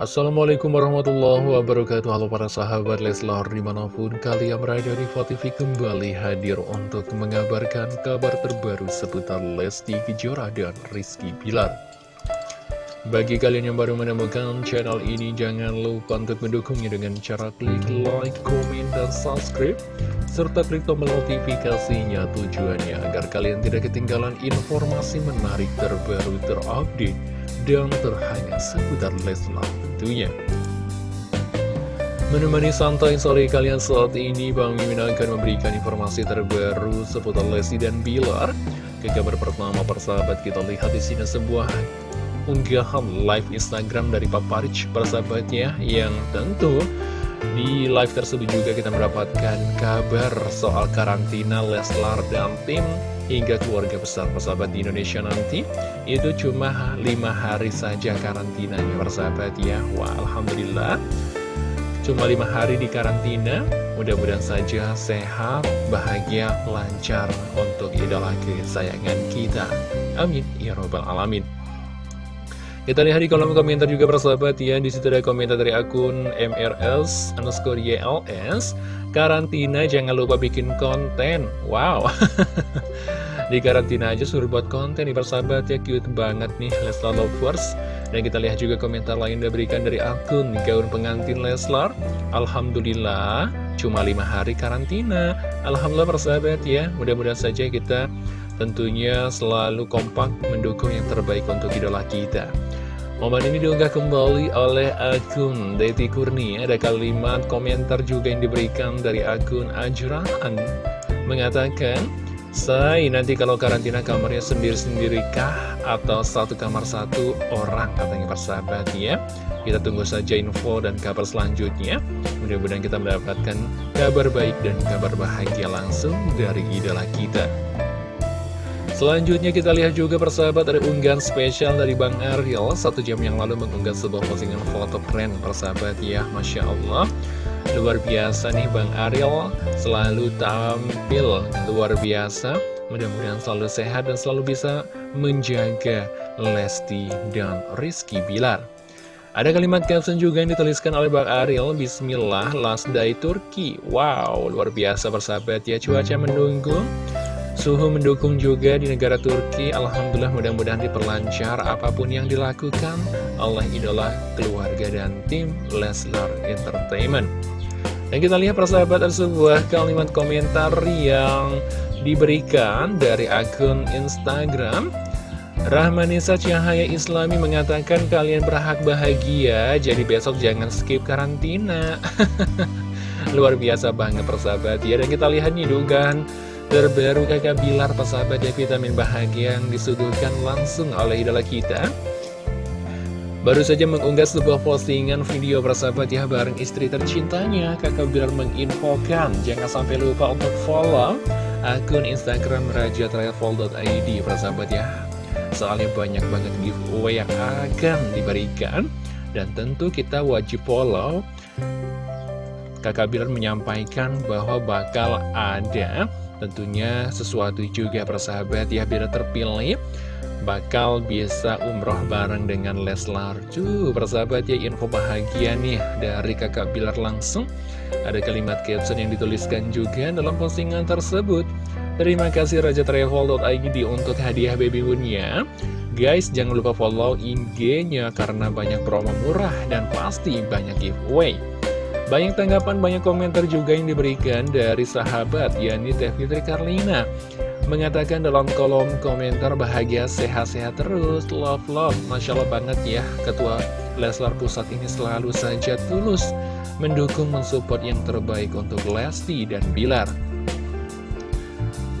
Assalamualaikum warahmatullahi wabarakatuh. Halo para sahabat Leslar di mana pun kalian berada di TV kembali hadir untuk mengabarkan kabar terbaru seputar Lesti Kejora dan Rizky Pilar Bagi kalian yang baru menemukan channel ini jangan lupa untuk mendukungnya dengan cara klik like, komen, dan subscribe serta klik tombol notifikasinya tujuannya agar kalian tidak ketinggalan informasi menarik terbaru terupdate dan terhangat seputar Leslar tentunya. Menemani santai sore kalian saat ini, Bang Mimin akan memberikan informasi terbaru seputar Lesti dan Bilar. Ke kabar pertama persahabat kita lihat di sini sebuah unggahan live Instagram dari Papa Rich persahabatnya yang tentu di live tersebut juga kita mendapatkan kabar soal karantina Leslar dan tim hingga keluarga besar persahabat di Indonesia nanti. Itu cuma lima hari saja karantinanya persahabat ya. Wah Alhamdulillah. Cuma lima hari di karantina. Mudah-mudahan saja sehat bahagia lancar untuk idola kesayangan kita. Amin. Ya robbal alamin kita lihat di kolom komentar juga persahabat ya. Di situ ada komentar dari akun MRS underscore YLS Karantina jangan lupa bikin konten. Wow. Di karantina aja suruh buat konten nih persahabat ya. Cute banget nih Leslar Lovers. Dan kita lihat juga komentar lain diberikan dari akun Gaun pengantin Leslar. Alhamdulillah Cuma lima hari karantina. Alhamdulillah persahabat ya. Mudah-mudahan saja kita tentunya selalu kompak mendukung yang terbaik untuk idola kita Momen ini diunggah kembali oleh akun Deti Kurni Ada kalimat komentar juga yang diberikan dari akun Ajraan. Mengatakan Say, nanti kalau karantina kamarnya sendiri-sendiri kah? Atau satu kamar satu orang? Katanya persahabat ya. Kita tunggu saja info dan kabar selanjutnya. Mudah-mudahan kita mendapatkan kabar baik dan kabar bahagia langsung dari idola kita Selanjutnya kita lihat juga persahabat ada unggahan spesial dari Bang Ariel. Satu jam yang lalu mengunggah sebuah postingan foto keren persahabat ya Masya Allah. Luar biasa nih Bang Ariel. Selalu tampil luar biasa. Mudah-mudahan selalu sehat dan selalu bisa menjaga Lesti dan Rizky Bilar. Ada kalimat caption juga yang dituliskan oleh Bang Ariel Bismillah last day Turki. Wow luar biasa persahabat ya. Cuaca mendukung Suhu mendukung juga di negara Turki. Alhamdulillah mudah-mudahan diperlancar apa pun yang dilakukan Allah idola keluarga dan tim Leslar Entertainment. Dan kita lihat persahabat sebuah kalimat komentar yang diberikan dari akun Instagram. Rahmanisa Cahaya Islami mengatakan kalian berhak bahagia Jadi besok jangan skip karantina. Luar biasa banget persahabat. Ya Dan kita lihat nih dugaan Terbaru kakak Bilar persahabat ya vitamin bahagia yang disuguhkan langsung oleh idola kita? Baru saja mengunggah sebuah postingan video persahabat ya bareng istri tercintanya. Kakak Bilar menginfokan jangan sampai lupa untuk follow akun Instagram rajatravel.id persahabat ya. Soalnya banyak banget giveaway yang akan diberikan. Dan tentu kita wajib follow. Kakak Bilar menyampaikan bahwa bakal ada Tentunya sesuatu juga persahabat ya biar terpilih Bakal bisa umroh bareng dengan Leslar. Tuh persahabat ya info bahagia nih dari kakak Bilar langsung. Ada kalimat caption yang dituliskan juga dalam postingan tersebut. Terima kasih Raja Travel.id untuk hadiah baby moonnya Guys jangan lupa follow IG-nya karena banyak promo murah dan pasti banyak giveaway banyak tanggapan, banyak komentar juga yang diberikan dari sahabat, yakni Teh Fitri Karlina. Mengatakan dalam kolom komentar bahagia sehat-sehat terus, love-love. Masya Allah banget ya, Ketua Leslar Pusat ini selalu saja tulus mendukung mensupport yang terbaik untuk Lesti dan Bilar.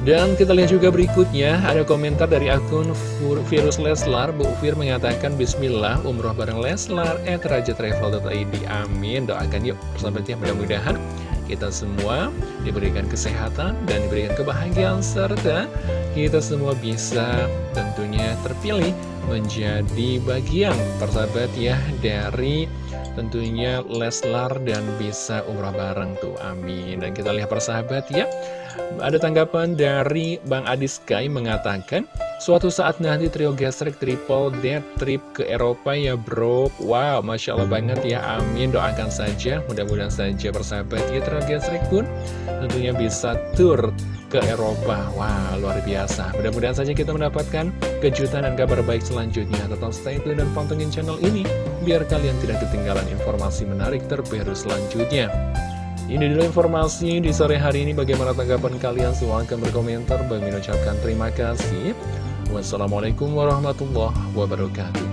Dan kita lihat juga berikutnya ada komentar dari akun Virus Leslar. Bu Fir mengatakan Bismillah umroh bareng Leslar at rajatravel.id Amin doakan yuk. Persahabatnya mudah-mudahan kita semua diberikan kesehatan dan diberikan kebahagiaan serta kita semua bisa tentunya terpilih menjadi bagian persahabat ya dari tentunya Leslar dan bisa umrah bareng tuh. Amin. Dan kita lihat persahabat ya. Ada tanggapan dari Bang Adi Sky mengatakan Suatu saat nanti trio gesrek triple dead trip ke Eropa ya bro. Wow, Masya Allah banget ya, amin. Doakan saja, mudah-mudahan saja bersahabat ya trio gesrek pun Tentunya bisa tur ke Eropa. Wow, luar biasa. Mudah-mudahan saja kita mendapatkan kejutan dan kabar baik selanjutnya. Tetap stay tune dan pantengin channel ini Biar kalian tidak ketinggalan informasi menarik terbaru selanjutnya. Ini dulu informasi di sore hari ini. Bagaimana tanggapan kalian? Silahkan berkomentar. Bagi mengucapkan terima kasih. Wassalamualaikum warahmatullahi wabarakatuh